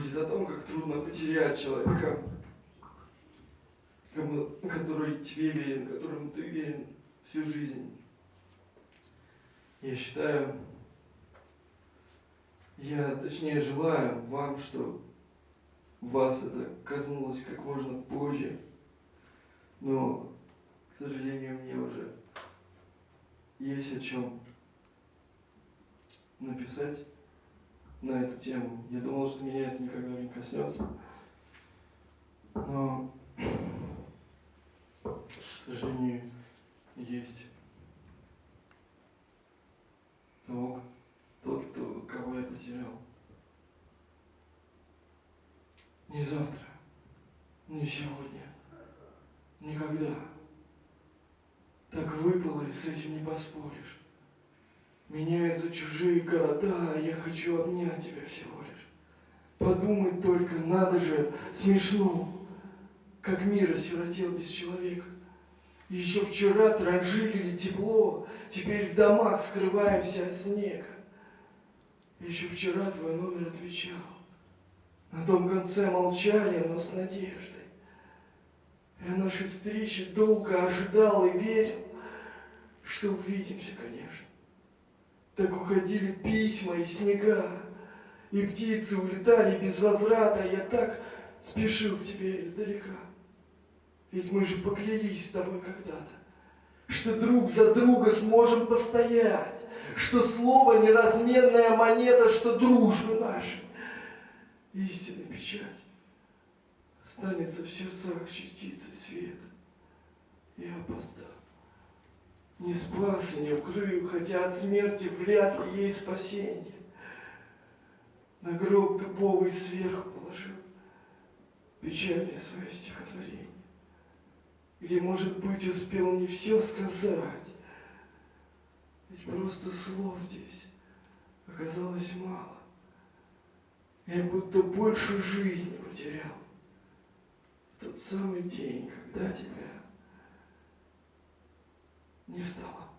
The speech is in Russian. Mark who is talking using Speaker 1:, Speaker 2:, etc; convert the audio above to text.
Speaker 1: будет о том, как трудно потерять человека, который тебе верен, которому ты верен всю жизнь. Я считаю, я точнее желаю вам, что вас это коснулось как можно позже, но, к сожалению, мне уже есть о чем написать на эту тему. Я думал, что меня это никогда не коснется. Но, к сожалению, есть того, тот, кто, кого я потерял. Не завтра, не сегодня, никогда. Так выпало, и с этим не поспоришь. Меняются чужие города, я хочу обнять тебя всего лишь. Подумать только, надо же, смешно, как мир осиротел без человека. Еще вчера транжилили тепло, теперь в домах скрываемся от снега. Еще вчера твой номер отвечал. На том конце молчали, но с надеждой. Я нашей встречи долго ожидал и верил, что увидимся, конечно. Так уходили письма и снега, и птицы улетали без возврата, я так спешил к тебе издалека. Ведь мы же поклялись с тобой когда-то, что друг за друга сможем постоять, что слово неразменная монета, что дружбы нашей истинная печать. Останется в сердцах частицы света. Я опоздал. Не спас и не укрыл, хотя от смерти вряд ли ей спасение. На гроб дубовый сверху положил печальное свое стихотворение, где, может быть, успел не все сказать, ведь просто слов здесь оказалось мало. Я будто больше жизни потерял в тот самый день, когда тебя не стало.